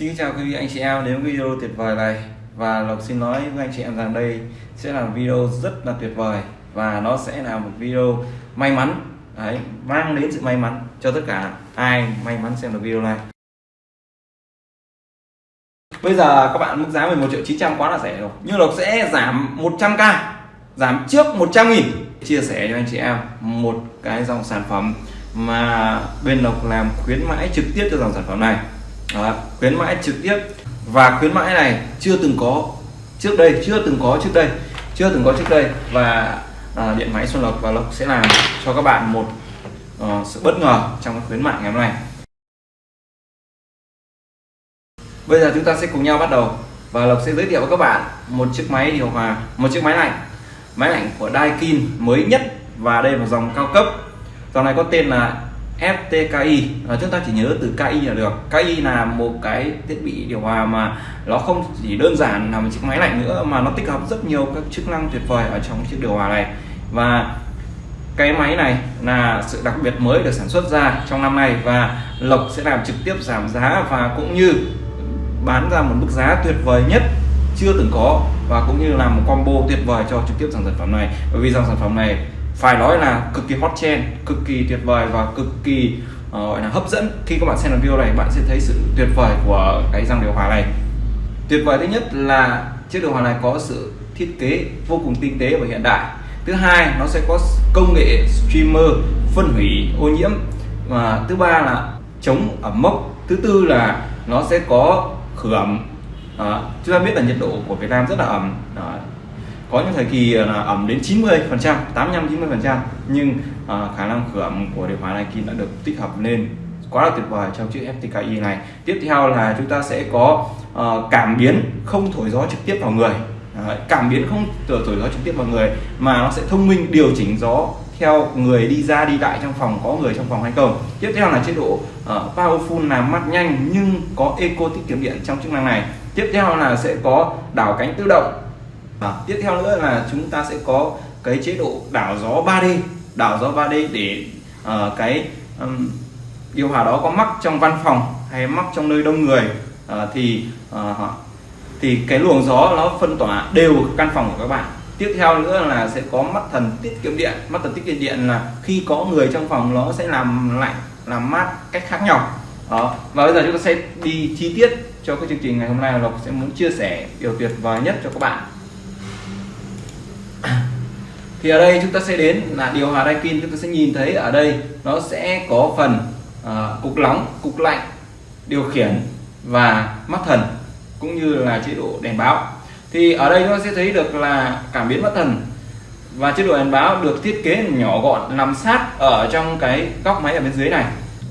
Xin chào quý vị, anh chị em. Đến video tuyệt vời này, và Lộc xin nói với anh chị em rằng đây sẽ là video rất là tuyệt vời, và nó sẽ là một video may mắn. Đấy mang đến sự may mắn cho tất cả ai may mắn xem được video này. Bây giờ các bạn mức giá 11 triệu 900 quá là rẻ rồi. Nhưng Lộc sẽ giảm 100k giảm trước 100 nghìn. Chia sẻ cho anh chị em một cái dòng sản phẩm mà bên Lộc làm khuyến mãi trực tiếp cho dòng sản phẩm này đó, khuyến mãi trực tiếp. Và khuyến mãi này chưa từng có trước đây chưa từng có trước đây chưa từng có trước đây. Và à, điện máy Xuân Lộc và Lộc sẽ làm cho các bạn một uh, sự bất ngờ trong cái khuyến mại ngày hôm nay. Bây giờ chúng ta sẽ cùng nhau bắt đầu và Lộc sẽ giới thiệu với các bạn một chiếc máy điều hòa một chiếc máy lạnh máy lạnh của Daikin mới nhất và đây là dòng cao cấp. Dòng này có tên là FTKI à, ờ, chúng ta chỉ nhớ từ KI là được. KI là một cái thiết bị điều hòa mà nó không chỉ đơn giản là một chiếc máy lạnh nữa mà nó tích hợp rất nhiều các chức năng tuyệt vời ở trong chiếc điều hòa này. Và cái máy này là sự đặc biệt mới được sản xuất ra trong năm nay và Lộc sẽ làm trực tiếp giảm giá và cũng như bán ra một mức giá tuyệt vời nhất chưa từng có và cũng như là một combo tuyệt vời cho trực tiếp dòng sản phẩm này. Bởi vì dòng sản phẩm này phải nói là cực kỳ hot trend cực kỳ tuyệt vời và cực kỳ uh, gọi là hấp dẫn. Khi các bạn xem video này bạn sẽ thấy sự tuyệt vời của cái dòng điều hòa này. Tuyệt vời thứ nhất là chiếc điều hòa này có sự thiết kế vô cùng tinh tế và hiện đại. Thứ hai nó sẽ có công nghệ streamer phân hủy ô nhiễm. Và thứ ba là chống ẩm mốc. Thứ tư là nó sẽ có khử ẩm. À, chúng ta biết là nhiệt độ của Việt Nam rất là ẩm. À, có những thời kỳ à, là ẩm đến 90 phần trăm 85 90 phần trăm nhưng à, khả năng khử ẩm của điều hòa này Daikin đã được tích hợp lên quá là tuyệt vời trong chiếc FTKI này. Tiếp theo là chúng ta sẽ có uh, cảm biến không thổi gió trực tiếp vào người. Đấy, cảm biến không thổi, gió trực tiếp vào người mà nó sẽ thông minh điều chỉnh gió theo người đi ra đi lại trong phòng có người trong phòng hay không. Tiếp theo là chế độ uh, powerful làm mát nhanh nhưng có eco tiết kiệm điện trong chức năng này. Tiếp theo là sẽ có đảo cánh tự động à, tiếp theo nữa là chúng ta sẽ có cái chế độ đảo gió 3D đảo gió 3D để uh, cái um, điều hòa đó có mắc trong văn phòng hay mắc trong nơi đông người. Uh, thì uh, thì cái luồng gió nó phân tỏa đều căn phòng của các bạn. Tiếp theo nữa là sẽ có mắt thần tiết kiệm điện. Mắt thần tiết kiệm điện là khi có người trong phòng nó sẽ làm lạnh làm mát cách khác nhau. Đó. Và bây giờ chúng ta sẽ đi chi tiết cho cái chương trình ngày hôm nay. Lộc sẽ muốn chia sẻ điều tuyệt vời nhất cho các bạn thì ở đây chúng ta sẽ đến là điều hòa Daikin chúng ta sẽ nhìn thấy ở đây nó sẽ có phần uh, cục nóng cục lạnh điều khiển và mắt thần cũng như là chế độ đèn báo. Thì ở đây chúng ta sẽ thấy được là cảm biến mắt thần và chế độ đèn báo được thiết kế nhỏ gọn nằm sát ở trong cái góc máy ở bên dưới này.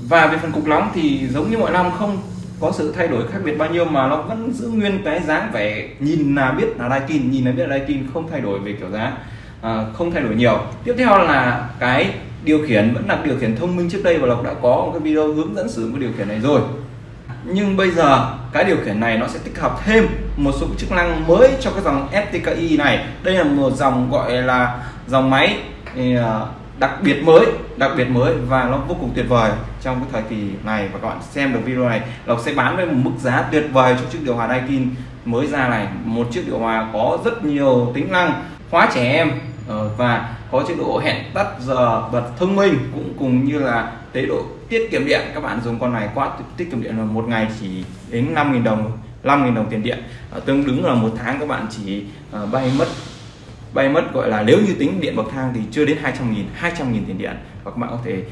Và về phần cục nóng thì giống như mọi năm không có sự thay đổi khác biệt bao nhiêu mà nó vẫn giữ nguyên cái dáng vẻ nhìn là biết là Daikin nhìn là biết là Daikin không thay đổi về kiểu dáng à, không thay đổi nhiều. Tiếp theo là cái điều khiển vẫn là điều khiển thông minh. Trước đây và lộc đã có một cái video hướng dẫn sử dụng cái điều khiển này rồi. Nhưng bây giờ cái điều khiển này nó sẽ tích hợp thêm một số chức năng mới cho cái dòng FTKI này. Đây là một dòng gọi là dòng máy à, đặc biệt mới đặc biệt mới và nó vô cùng tuyệt vời trong cái thời kỳ này. Và các bạn xem được video này Lộc sẽ bán với một mức giá tuyệt vời cho chiếc điều hòa Daikin mới ra này. Một chiếc điều hòa có rất nhiều tính năng khóa trẻ em. Ờ, và có chế độ hẹn tắt giờ bật thông minh, cũng cùng như là chế độ tiết kiệm điện. Các bạn dùng con này quá tiết kiệm điện là một ngày chỉ đến 5.000 đồng 5.000 đồng tiền điện. Ờ, tương đứng là một tháng các bạn chỉ ờ, bay mất bay mất gọi là nếu như tính điện bậc thang thì chưa đến 200 nghìn 200 nghìn tiền điện. Và các bạn có thể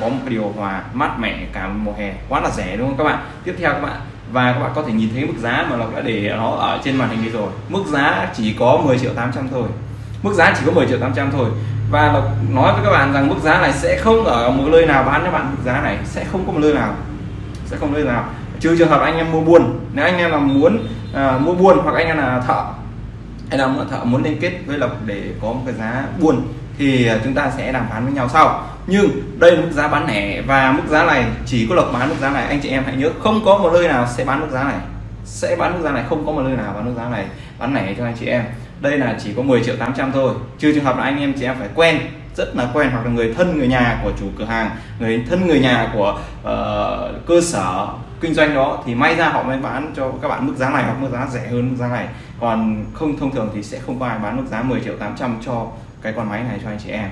có một điều hòa mát mẻ cả mùa hè, quá là rẻ, đúng không các bạn? Tiếp theo các bạn, và các bạn có thể nhìn thấy mức giá mà Lộc đã để nó ở trên màn hình đi rồi. Mức giá chỉ có 10 triệu 800 thôi mức giá chỉ có 10 triệu 800 thôi. Và nói với các bạn rằng mức giá này sẽ không ở một nơi nào bán cho bạn. Mức giá này sẽ không có một nơi nào. Sẽ không nơi nào. Trừ trường hợp anh em mua buôn. Nếu anh em là muốn à, mua buôn hoặc anh em là thợ hay là thợ muốn liên kết với lộc để có một cái giá buôn thì chúng ta sẽ đàm phán với nhau sau. Nhưng đây là mức giá bán lẻ và mức giá này chỉ có lộc bán mức giá này. Anh chị em hãy nhớ không có một nơi nào sẽ bán mức giá này. Sẽ bán mức giá này không có một nơi nào bán mức giá này bán lẻ cho anh chị em đây là chỉ có 10 triệu 800 thôi. Trừ trường hợp là anh em chị em phải quen rất là quen hoặc là người thân người nhà của chủ cửa hàng người thân người nhà của uh, cơ sở kinh doanh đó thì may ra họ mới bán cho các bạn mức giá này hoặc mức giá rẻ hơn mức giá này. Còn không thông thường thì sẽ không có ai bán mức giá 10 triệu 800 cho cái con máy này cho anh chị em.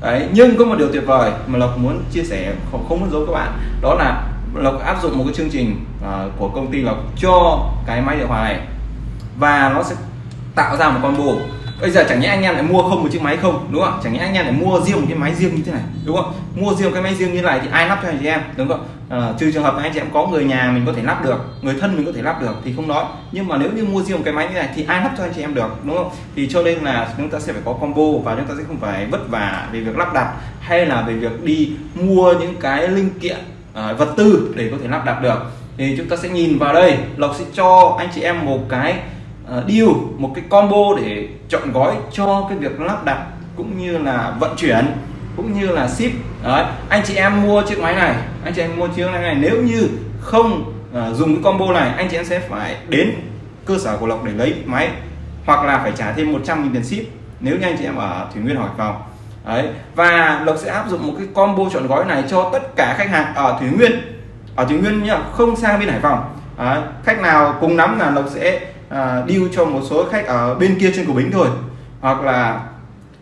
Đấy nhưng có một điều tuyệt vời mà lộc muốn chia sẻ không, không muốn giấu các bạn. Đó là lộc áp dụng một cái chương trình uh, của công ty lộc cho cái máy điều hòa này. Và nó sẽ tạo ra một combo bây giờ chẳng nhẽ anh em lại mua không một chiếc máy không đúng không chẳng nhẽ anh em lại mua riêng một cái máy riêng như thế này đúng không mua riêng cái máy riêng như này thì ai lắp cho anh chị em đúng không à, trừ trường hợp anh chị em có người nhà mình có thể lắp được người thân mình có thể lắp được thì không nói. Nhưng mà nếu như mua riêng một cái máy như này thì ai lắp cho anh chị em được đúng không thì cho nên là chúng ta sẽ phải có combo và chúng ta sẽ không phải vất vả về việc lắp đặt hay là về việc đi mua những cái linh kiện à, vật tư để có thể lắp đặt được. Thì chúng ta sẽ nhìn vào đây lộc sẽ cho anh chị em một cái Ờ, deal một cái combo để chọn gói cho cái việc lắp đặt cũng như là vận chuyển cũng như là ship đấy anh chị em mua chiếc máy này anh chị em mua chiếc máy này nếu như không uh, dùng cái combo này anh chị em sẽ phải đến cơ sở của lộc để lấy máy hoặc là phải trả thêm 100 000 tiền ship nếu như anh chị em ở thủy nguyên hỏi phòng đấy và lộc sẽ áp dụng một cái combo chọn gói này cho tất cả khách hàng ở thủy nguyên ở thủy nguyên nhá không sang bên hải phòng đấy. khách nào cùng nắm là lộc sẽ à, deal cho một số khách ở bên kia trên của bính thôi hoặc là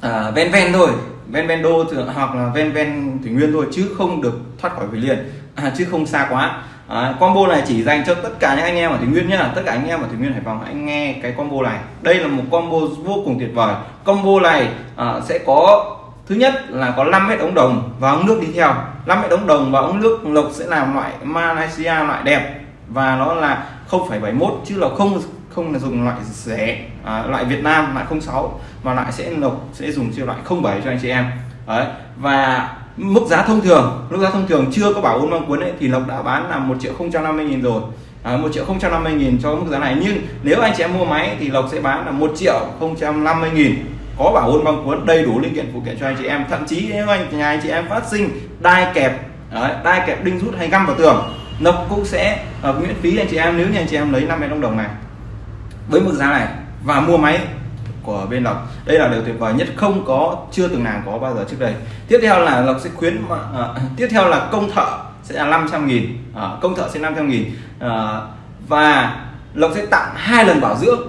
à, ven ven thôi ven ven đô hoặc là ven ven thủy nguyên thôi chứ không được thoát khỏi về liền à, chứ không xa quá. À, combo này chỉ dành cho tất cả những anh em ở thủy nguyên nhá tất cả anh em ở thủy nguyên hải phòng hãy nghe cái combo này. Đây là một combo vô cùng tuyệt vời. Combo này à, sẽ có thứ nhất là có 5 mét ống đồng và ống nước đi theo. 5 mét ống đồng và ống nước lộc sẽ làm loại Malaysia loại đẹp và nó là 0,71 chứ là không không là dùng loại rẻ à, loại Việt Nam loại 06 mà lại sẽ lộc sẽ dùng siêu loại 07 cho anh chị em. Đấy và mức giá thông thường mức giá thông thường chưa có bảo ôn băng cuốn ấy thì lộc đã bán là một triệu không trăm năm mươi nghìn rồi. À, 1 triệu 050 nghìn cho mức giá này. Nhưng nếu anh chị em mua máy thì Lộc sẽ bán là 1 triệu 050 nghìn. Có bảo ôn băng cuốn đầy đủ linh kiện phụ kiện cho anh chị em. Thậm chí nếu anh nhà anh chị em phát sinh đai kẹp đấy, đai kẹp đinh rút hay găm vào tường Lộc cũng sẽ uh, miễn phí anh chị em. Nếu như anh chị em lấy 50 đồng đồng này với mức giá này và mua máy của bên Lộc đây là điều tuyệt vời nhất không có chưa từng nào có bao giờ trước đây. Tiếp theo là Lộc sẽ khuyến à, tiếp theo là công thợ sẽ là 500 nghìn à, công thợ sẽ 500 nghìn à, và Lộc sẽ tặng hai lần bảo dưỡng.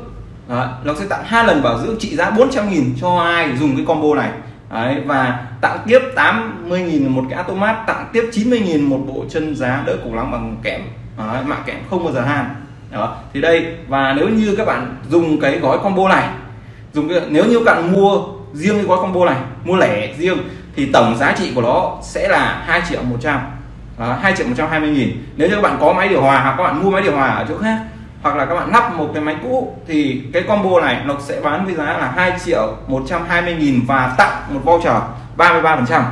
À, Lộc sẽ tặng hai lần bảo dưỡng trị giá 400 nghìn cho ai dùng cái combo này. Đấy, và tặng tiếp 80 nghìn một cái automat tặng tiếp 90 nghìn một bộ chân giá đỡ củ lắng bằng kẽm. Đấy, mạng kẽm không bao giờ han đó. Thì đây và nếu như các bạn dùng cái gói combo này dùng cái, nếu như các bạn mua riêng cái gói combo này mua lẻ riêng thì tổng giá trị của nó sẽ là 2 triệu 100 à, 2 triệu 120 nghìn. Nếu như các bạn có máy điều hòa hoặc các bạn mua máy điều hòa ở chỗ khác hoặc là các bạn lắp một cái máy cũ thì cái combo này nó sẽ bán với giá là 2 triệu 120 nghìn và tặng một voucher 33 phần trăm.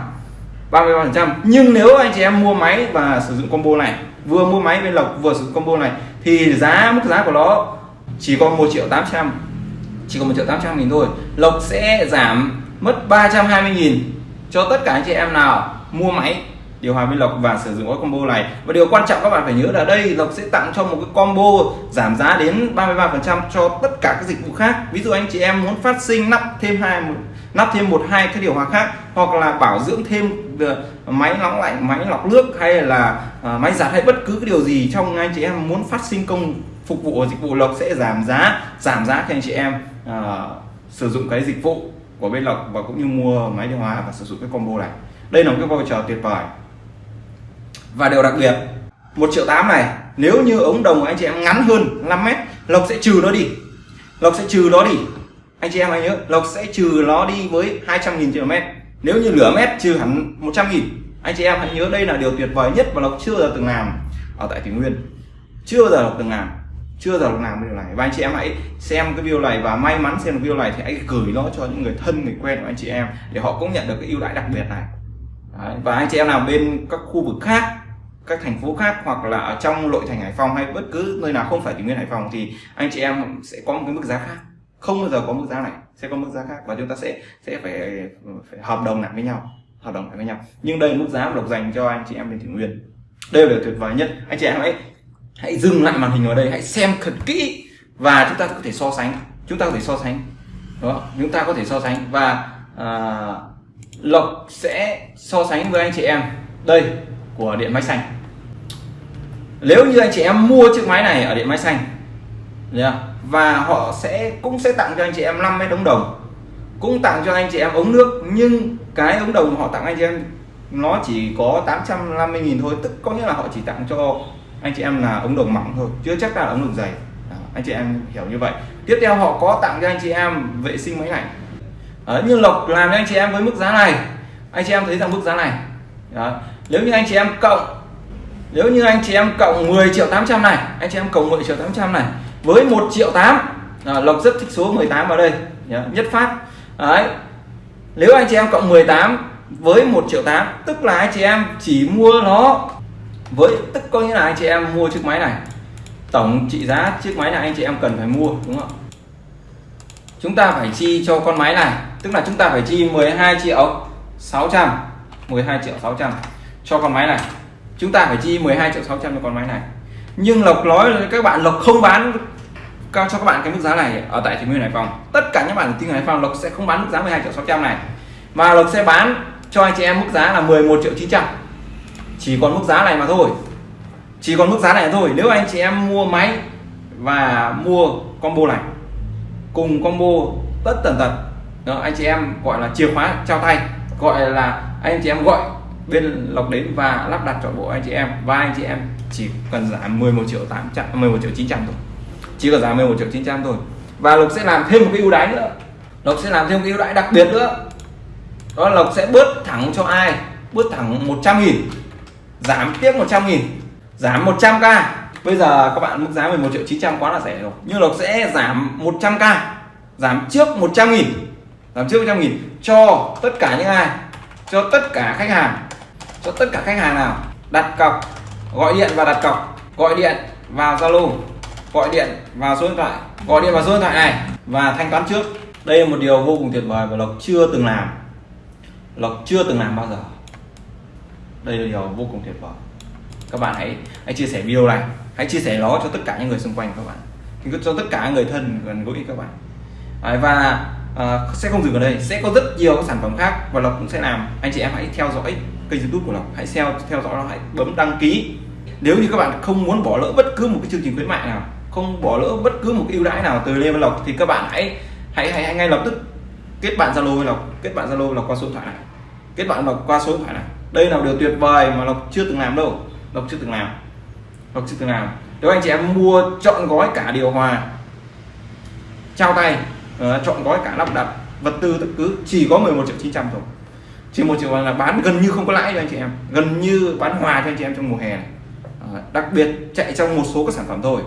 33 phần trăm. Nhưng nếu anh chị em mua máy và sử dụng combo này vừa mua máy bên lộc vừa sử dụng combo này thì giá, mức giá của nó chỉ còn 1 triệu 800 chỉ còn 1 triệu 800 nghìn thôi. Lộc sẽ giảm mất 320 nghìn cho tất cả anh chị em nào mua máy điều hòa với lộc và sử dụng cái combo này. Và điều quan trọng các bạn phải nhớ là đây, lộc sẽ tặng cho một cái combo giảm giá đến 33% cho tất cả các dịch vụ khác. Ví dụ anh chị em muốn phát sinh nắp thêm hai nắp thêm một hai cái điều hòa khác hoặc là bảo dưỡng thêm ờ, máy nóng lạnh máy lọc nước hay là ờ, máy giặt hay bất cứ cái điều gì trong anh chị em muốn phát sinh công phục vụ dịch vụ lộc sẽ giảm giá giảm giá cho anh chị em à, sử dụng cái dịch vụ của bên lộc và cũng như mua máy điều hòa và sử dụng cái combo này. Đây là một cái voucher tuyệt vời. Và điều đặc biệt một triệu tám này nếu như ống đồng của anh chị em ngắn hơn 5 mét lộc sẽ trừ nó đi. Lộc sẽ trừ nó đi anh chị em hãy nhớ, lộc sẽ trừ nó đi với 200 nghìn km nếu như lửa mét trừ hẳn 100 nghìn, anh chị em hãy nhớ đây là điều tuyệt vời nhất mà lộc chưa giờ từng làm ở tại thủy nguyên. Chưa bao giờ lộc từng làm, chưa giờ lộc làm điều này. Và anh chị em hãy xem cái video này và may mắn xem video này thì hãy gửi nó cho những người thân, người quen của anh chị em để họ cũng nhận được cái ưu đãi đặc biệt này. Đấy. và anh chị em nào bên các khu vực khác, các thành phố khác hoặc là ở trong nội thành Hải Phòng hay bất cứ nơi nào không phải thủy nguyên, Hải Phòng thì anh chị em sẽ có một cái mức giá khác không bao giờ có mức giá này sẽ có mức giá khác và chúng ta sẽ sẽ phải phải hợp đồng lại với nhau hợp đồng lại với nhau. Nhưng đây là mức giá độc dành cho anh chị em bên thủy nguyên. Đây là tuyệt vời nhất. Anh chị em hãy hãy dừng lại màn hình ở đây hãy xem thật kỹ và chúng ta có thể so sánh. Chúng ta có thể so sánh đó chúng ta có thể so sánh và à, Lộc sẽ so sánh với anh chị em đây của điện máy xanh. Nếu như anh chị em mua chiếc máy này ở điện máy xanh và họ sẽ cũng sẽ tặng cho anh chị em 5 mét ống đồng cũng tặng cho anh chị em ống nước nhưng cái ống đồng họ tặng anh chị em nó chỉ có 850.000 thôi tức có nghĩa là họ chỉ tặng cho anh chị em là ống đồng mỏng thôi chưa chắc là ống đồng dày Đó, anh chị em hiểu như vậy tiếp theo họ có tặng cho anh chị em vệ sinh máy lạnh Đấy, nhưng lộc làm cho anh chị em với mức giá này anh chị em thấy rằng mức giá này Đó. nếu như anh chị em cộng nếu như anh chị em cộng 10 triệu 800 này anh chị em cộng 10 triệu 800 này với 1 triệu 8 à, lộc rất thích số 18 vào đây. Nhất phát. Đấy. nếu anh chị em cộng 18 với 1 triệu 8 tức là anh chị em chỉ mua nó với tức có nghĩa là anh chị em mua chiếc máy này. Tổng trị giá chiếc máy này anh chị em cần phải mua đúng không chúng ta phải chi cho con máy này. Tức là chúng ta phải chi 12 triệu 600 12 triệu 600 cho con máy này. Chúng ta phải chi 12 triệu 600 cho con máy này. Nhưng Lộc nói là các bạn Lộc không bán cho các bạn cái mức giá này ở tại thị nguyên Hải Phòng. Tất cả những bạn ở Hải Phòng Lộc sẽ không bán mức giá 12 triệu 600 này. Mà Lộc sẽ bán cho anh chị em mức giá là 11 triệu 900 chỉ còn mức giá này mà thôi. Chỉ còn mức giá này thôi. Nếu anh chị em mua máy và mua combo này cùng combo tất tần tật đó, anh chị em gọi là chìa khóa trao tay gọi là anh chị em gọi bên lộc đến và lắp đặt trọn bộ anh chị em. Và anh chị em chỉ cần giảm 11 triệu 800 11 triệu 900 thôi chỉ có giá 11 triệu 900 thôi. Và lộc sẽ làm thêm một cái ưu đãi nữa. Lộc sẽ làm thêm một cái ưu đãi đặc biệt nữa. Đó là lộc sẽ bớt thẳng cho ai? Bớt thẳng 100 nghìn. Giảm tiếp 100 nghìn. Giảm 100k bây giờ các bạn mức giá 11 triệu 900 quá là rẻ rồi. Nhưng lộc sẽ giảm 100k giảm trước 100 nghìn. Giảm trước 100 nghìn. Cho tất cả những ai? Cho tất cả khách hàng. Cho tất cả khách hàng nào? Đặt cọc, gọi điện và đặt cọc. Gọi điện vào Zalo gọi điện vào số điện thoại. Gọi điện vào số điện thoại này và thanh toán trước. Đây là một điều vô cùng tuyệt vời và lộc chưa từng làm. Lộc chưa từng làm bao giờ. Đây là điều vô cùng tuyệt vời. Các bạn hãy hãy chia sẻ video này. Hãy chia sẻ nó cho tất cả những người xung quanh các bạn. Cho tất cả người thân gần gũi các bạn. Đấy, và à, sẽ không dừng ở đây. Sẽ có rất nhiều các sản phẩm khác và lộc cũng sẽ làm. Anh chị em hãy theo dõi kênh youtube của lộc. Hãy theo theo dõi nó. Hãy bấm đăng ký. Nếu như các bạn không muốn bỏ lỡ bất cứ một cái chương trình khuyến mại nào không bỏ lỡ bất cứ một ưu đãi nào từ Lê Văn Lộc thì các bạn hãy hãy hãy, hãy ngay lập tức kết bạn Zalo với Lộc kết bạn Zalo Lộc qua số điện thoại này. Kết bạn Lộc qua số điện thoại này. Đây là điều tuyệt vời mà Lộc chưa từng làm đâu. Lộc chưa từng làm. Lộc chưa từng làm. Nếu anh chị em mua chọn gói cả điều hòa trao tay uh, chọn gói cả lắp đặt vật tư tất cứ chỉ có 11 triệu 900 thôi. Chỉ một triệu là bán gần như không có lãi cho anh chị em. Gần như bán hòa cho anh chị em trong mùa hè này. Ờ, đặc biệt chạy trong một số các sản phẩm thôi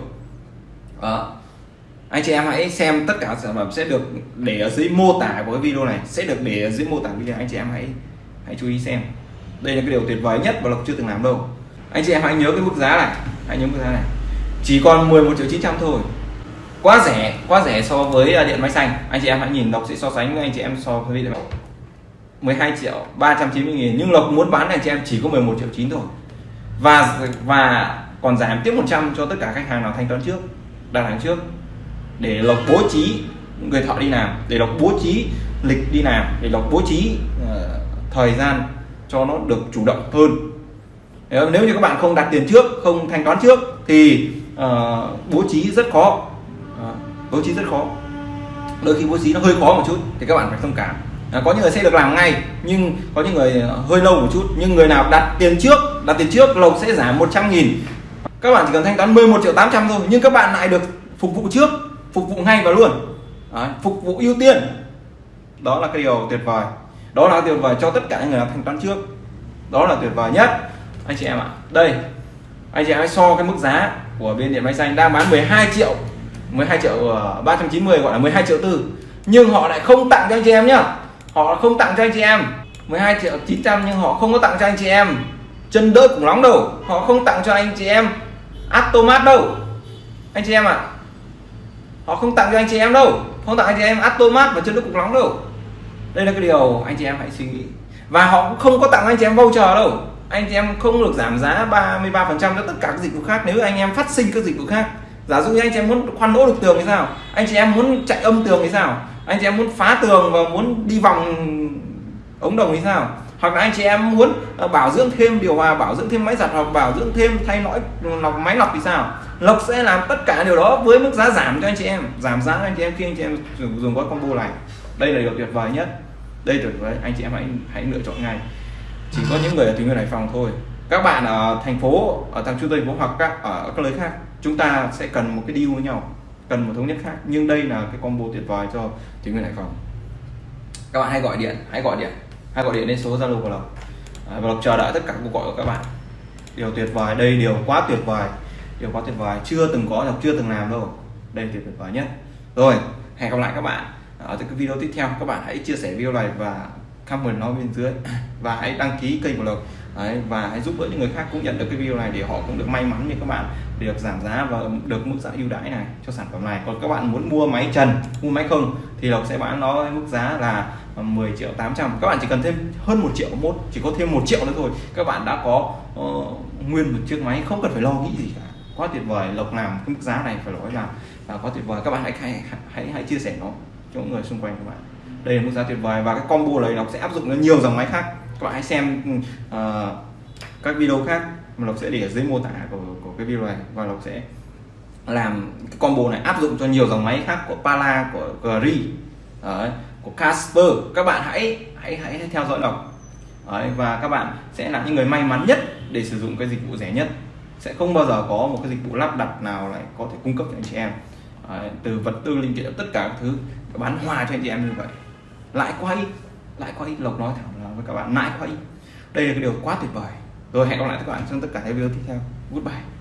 đó anh chị em hãy xem tất cả sản phẩm sẽ được để ở dưới mô tả của cái video này. Sẽ được để ở dưới mô tả video, anh chị em hãy hãy chú ý xem. Đây là cái điều tuyệt vời nhất mà lộc chưa từng làm đâu. Anh chị em hãy nhớ cái mức giá này, hãy nhớ mức giá này. Chỉ còn 11 triệu 900 thôi. Quá rẻ quá rẻ so với à, điện máy xanh. Anh chị em hãy nhìn, lộc sẽ so sánh với anh chị em so với điện 12 triệu 390 nghìn. Nhưng lộc muốn bán này chị em chỉ có 11 triệu 9 thôi. Và và còn giảm tiếp 100 cho tất cả khách hàng nào thanh toán trước đặt hàng trước để lộc bố trí người thợ đi làm để lộc bố trí lịch đi làm để lộc bố trí uh, thời gian cho nó được chủ động hơn. Nếu như các bạn không đặt tiền trước không thanh toán trước thì uh, bố trí rất khó. Uh, bố trí rất khó. Đôi khi bố trí nó hơi khó một chút thì các bạn phải thông cảm. À, có những người sẽ được làm ngay nhưng có những người hơi lâu một chút. Nhưng người nào đặt tiền trước đặt tiền trước lộc sẽ giảm 100 nghìn các bạn chỉ cần thanh toán 11 triệu 800 thôi nhưng các bạn lại được phục vụ trước phục vụ ngay và luôn. Đấy, phục vụ ưu tiên. Đó là cái điều tuyệt vời. Đó là tuyệt vời cho tất cả những người làm thanh toán trước. Đó là tuyệt vời nhất. Anh chị em ạ đây. Anh chị em hãy so cái mức giá của bên điện máy xanh đang bán 12 triệu 12 triệu ờ, 390 gọi là 12 triệu tư. Nhưng họ lại không tặng cho anh chị em nhá. Họ không tặng cho anh chị em. 12 triệu 900 nhưng họ không có tặng cho anh chị em. Chân đỡ cũng nóng đâu họ không tặng cho anh chị em. Atomat đâu? Anh chị em ạ. À, họ không tặng cho anh chị em đâu. Không tặng anh chị em Atomat và chân nước cục nóng đâu. Đây là cái điều anh chị em hãy suy nghĩ. Và họ cũng không có tặng anh chị em voucher đâu. Anh chị em không được giảm giá 33% cho tất cả các dịch vụ khác. Nếu anh em phát sinh các dịch vụ khác giả dụ như anh chị em muốn khoan lỗ được tường thì sao? Anh chị em muốn chạy âm tường thì sao? Anh chị em muốn phá tường và muốn đi vòng ống đồng thì sao? Hoặc là anh chị em muốn ờ, bảo dưỡng thêm điều hòa bảo dưỡng thêm máy giặt hoặc bảo dưỡng thêm thay lõi lọc máy lọc thì sao? Lộc sẽ làm tất cả điều đó với mức giá giảm cho anh chị em. Giảm giá anh chị em khi anh chị em dùng, dùng gói combo này. Đây là điều tuyệt vời nhất. Đây tuyệt vời. Anh chị em hãy hãy lựa chọn ngay. Chỉ có những người ở thủy người hải phòng thôi. Các bạn ở thành phố ở thành trung tây phố hoặc các ở các nơi khác chúng ta sẽ cần một cái deal với nhau cần một thống nhất khác. Nhưng đây là cái combo tuyệt vời cho thủy người hải phòng. Các bạn hãy gọi điện hãy gọi điện hay gọi điện đến số zalo của lộc và lộc chờ đợi tất cả cuộc gọi của các bạn. Điều tuyệt vời đây điều quá tuyệt vời điều quá tuyệt vời. Chưa từng có lộc chưa từng làm đâu. Đây tuyệt vời nhất. Rồi hẹn gặp lại các bạn ở cái video tiếp theo. Các bạn hãy chia sẻ video này và comment nó bên dưới. Và hãy đăng ký kênh của lộc. Đấy, và hãy giúp đỡ những người khác cũng nhận được cái video này để họ cũng được may mắn như các bạn được giảm giá và được mức giá ưu đãi này cho sản phẩm này. Còn các bạn muốn mua máy trần mua máy không thì lộc sẽ bán nó mức giá là Ờ, 10 triệu 800 các bạn chỉ cần thêm hơn một triệu một chỉ có thêm một triệu nữa thôi. Các bạn đã có uh, nguyên một chiếc máy không cần phải lo nghĩ gì cả. Quá tuyệt vời. Lộc làm cái mức giá này phải nói là, là quá tuyệt vời. Các bạn hãy hãy hãy, hãy chia sẻ nó cho những người xung quanh các bạn. Đây là mức giá tuyệt vời và cái combo này nó sẽ áp dụng đến nhiều dòng máy khác. Các bạn hãy xem uh, các video khác mà Lộc sẽ để ở dưới mô tả của, của cái video này và Lộc sẽ làm cái combo này áp dụng cho nhiều dòng máy khác của Pala của Gri Đấy, của Casper. Các bạn hãy hãy hãy theo dõi Lộc Đấy, và các bạn sẽ là những người may mắn nhất để sử dụng cái dịch vụ rẻ nhất. Sẽ không bao giờ có một cái dịch vụ lắp đặt nào lại có thể cung cấp cho anh chị em. Đấy, từ vật tư linh kiện tất cả các thứ bán hòa cho anh chị em như vậy. Lại quay lại quay lộc nói thẳng là với các bạn lại quay đây là cái điều quá tuyệt vời. Rồi hẹn gặp lại các bạn trong tất cả các video tiếp theo. Goodbye.